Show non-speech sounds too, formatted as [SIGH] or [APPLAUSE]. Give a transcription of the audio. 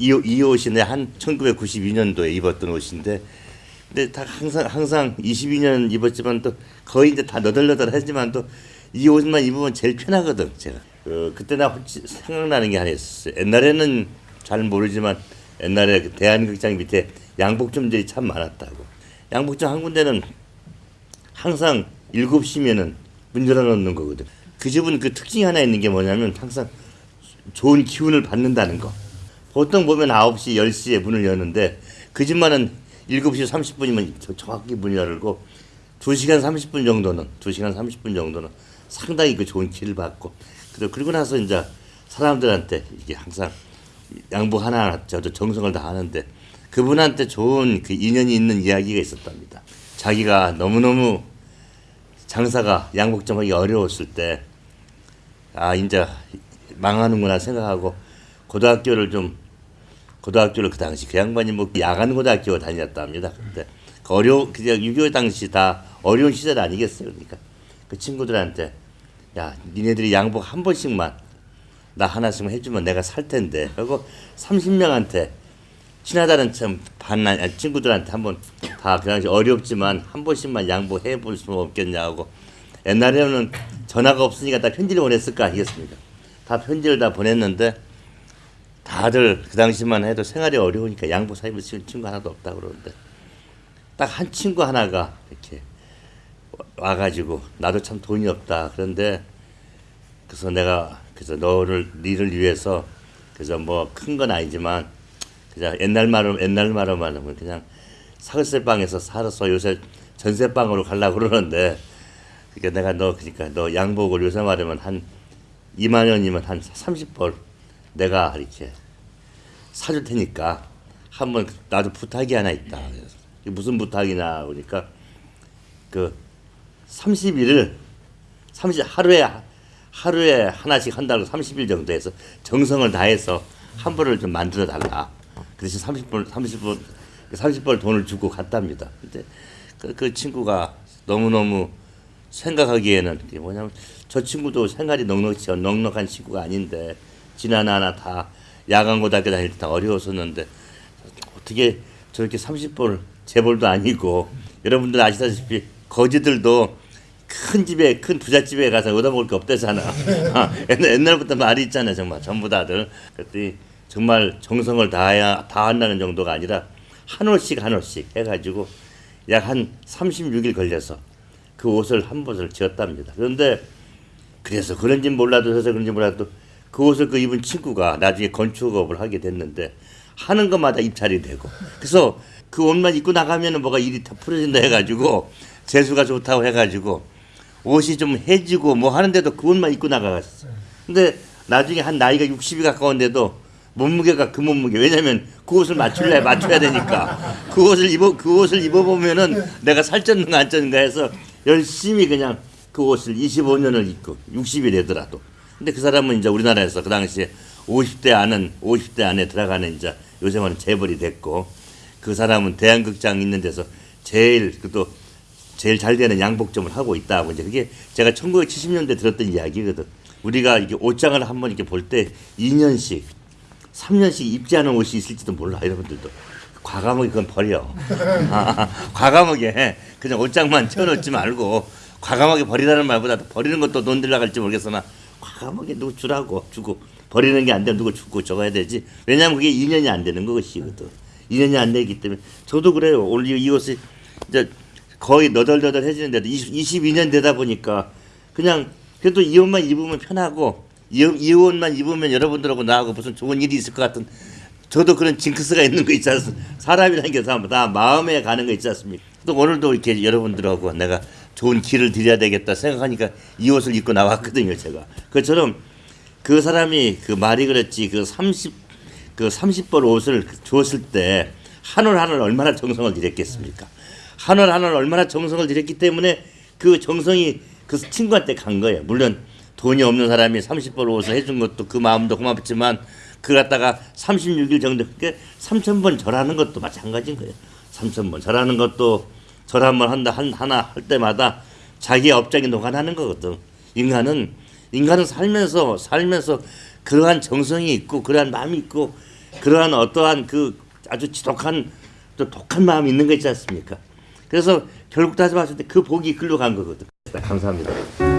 이, 옷- 이 옷이 내한 1992년도에 입었던 옷인데 근데 다 항상 항상 22년 입었지만 또 거의 이제 다 너덜너덜 하지만 또 이 옷만 입으면 제일 편하거든 제가. 그 그때 나 생각나는 게 하나 있었어요. 옛날에는 잘 모르지만 옛날에 그 대한극장 밑에 양복점들이 참 많았다고. 양복점 한 군데는 항상 7시면은 문 열어놓는 거거든. 그 집은 그 특징이 하나 있는 게 뭐냐면 항상 좋은 기운을 받는다는 거. 보통 보면 9시, 10시에 문을 여는데 그 집만은 7시 30분이면 정확히 문을 열고 2시간 30분 정도는 2시간 30분 정도는 상당히 그 좋은 기를 받고 그리고 나서 이제 사람들한테 이게 항상 양복 하나하나 저도 정성을 다하는데 그분한테 좋은 그 인연이 있는 이야기가 있었답니다. 자기가 너무너무 장사가 양복점 하기 어려웠을 때 아 이제 망하는구나 생각하고 고등학교를 좀 고등학교를 그 당시 그 양반이 뭐 야간 고등학교 다녔답니다. 근데 그 어려 그냥 6.25 당시 다 어려운 시절 아니겠어요. 그러니까 그 친구들한테 야 니네들이 양복 한 번씩만 나 하나씩만 해주면 내가 살 텐데 그리고 30명한테 친하다는 참반 친구들한테 한번 다 그 당시 어렵지만 한 번씩만 양보해 볼 수 없겠냐고 옛날에는 전화가 없으니까 다 편지를 보냈을 거 아니겠습니까? 다 편지를 다 보냈는데 다들 그 당시만 해도 생활이 어려우니까 양보 사입을 쓸 친구 하나도 없다 그러는데 딱 한 친구 하나가 이렇게 와가지고 나도 참 돈이 없다 그런데 그래서 내가 그래서 너를 니를 위해서 그래서 뭐 큰 건 아니지만 그냥 옛날 말로 옛날 말로 말하면 그냥 사글세 방에서 살아서 요새 전세방으로 가려고 그러는데 그러니까 내가 너 그러니까 너 양복을 요새 말하면 한 2만 원이면 한 30벌 내가 이렇게 사줄 테니까 한번 나도 부탁이 하나 있다. 그래서 무슨 부탁이냐 그러니까 그 30일을 30 하루에 하루에 하나씩 한다고 30일 정도 해서 정성을 다해서 한 벌을 좀 만들어 달라. 그 대신 30벌 30벌 30벌 돈을 주고 갔답니다. 근데 그, 그 친구가 너무너무 생각하기에는 뭐냐면 저 친구도 생활이 넉넉치 넉넉한 친구가 아닌데 지나나나 다 야간 고등학교 다닐 때 다 어려웠었는데 어떻게 저렇게 30벌 재벌도 아니고 여러분들 아시다시피 거지들도 큰 집에 큰 부잣집에 가서 얻어먹을 게 없대잖아. [LAUGHS] 아, 옛날, 옛날부터 말이 있잖아 정말 전부 다들. 그랬더니 정말 정성을 다해야 다 한다는 정도가 아니라 한 올씩 한 올씩 해가지고 약 한 36일 걸려서 그 옷을 한 벗을 지었답니다. 그런데 그래서 그런지 몰라도 해서 그런지 몰라도 그 옷을 그 입은 친구가 나중에 건축업을 하게 됐는데 하는 것마다 입찰이 되고. 그래서 그 옷만 입고 나가면은 뭐가 일이 다 풀어진다 해가지고 재수가 좋다고 해가지고 옷이 좀 해지고 뭐 하는데도 그 옷만 입고 나가갔어요. 근데 나중에 한 나이가 60이 가까운데도 몸무게가 그 몸무게. 왜냐면 그 옷을 맞출래 맞춰야 되니까. 그 옷을 입어 그 옷을 입어보면은 내가 살쪘는가 안 쪘는가 해서 열심히 그냥 그 옷을 25년을 입고 60이 되더라도 근데 그 사람은 이제 우리나라에서 그 당시에 50대 안은 50대 안에 들어가는 이제 요새는 재벌이 됐고 그 사람은 대한극장 있는 데서 제일 그또 제일 잘 되는 양복점을 하고 있다고 이제 그게 제가 1970년대 들었던 이야기거든. 우리가 이게 옷장을 한번 이렇게 볼 때 2년씩 3년씩 입지 않은 옷이 있을지도 몰라 여러분들도. 과감하게 그건 버려. [LAUGHS] 아, 과감하게 그냥 옷장만 채워놓지 말고 과감하게 버리라는 말보다 버리는 것도 돈 들어갈지 모르겠으나 과감하게 누구 주라고 주고 버리는 게 안 되면 누구 주고 적어야 되지 왜냐하면 그게 2년이 안 되는 것이거든 2년이 안 되기 때문에 저도 그래요 오늘 이 옷이 이제 거의 너덜너덜해지는데도 20, 22년 되다 보니까 그냥 그래도 이 옷만 입으면 편하고 이, 이 옷만 입으면 여러분들하고 나하고 무슨 좋은 일이 있을 것 같은 저도 그런 징크스가 있는 거 있지 않습니까? 사람이라는 게 다 마음에 가는 거 있지 않습니까? 또 오늘도 이렇게 여러분들하고 내가 좋은 길을 드려야 되겠다 생각하니까 이 옷을 입고 나왔거든요, 제가. 그처럼 그 사람이 그 말이 그랬지 그 30, 그 30벌 옷을 주었을 때 한 올 한 올 얼마나 정성을 들였겠습니까? 한 올 한 올 얼마나 정성을 들였기 때문에 그 정성이 그 친구한테 간 거예요. 물론 돈이 없는 사람이 30벌 옷을 해준 것도 그 마음도 고맙지만 그 갖다가 36일 정도 그게 3천 번 절하는 것도 마찬가지인 거예요. 3천 번 절하는 것도 절 한 번 한다 한 하나 할 때마다 자기의 업장이 녹아나는 거거든. 인간은 인간은 살면서 살면서 그러한 정성이 있고 그러한 마음이 있고 그러한 어떠한 그 아주 지독한 또 독한 마음이 있는 거 있지 않습니까? 그래서 결국 따져 봤을 때 그 복이 글로 간 거거든. 감사합니다.